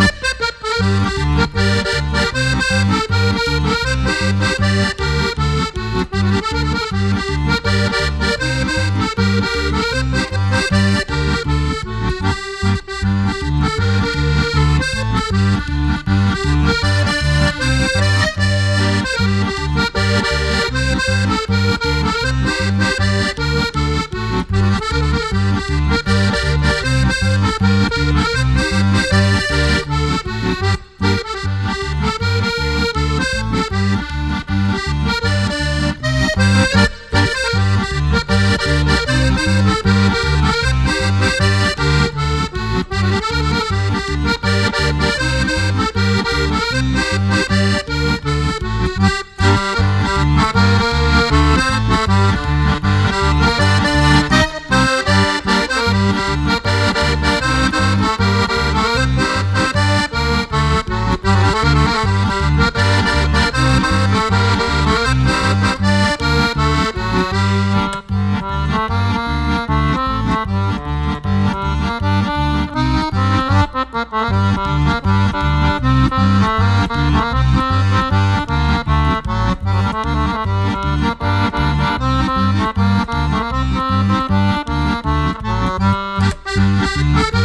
Thank you. Música Música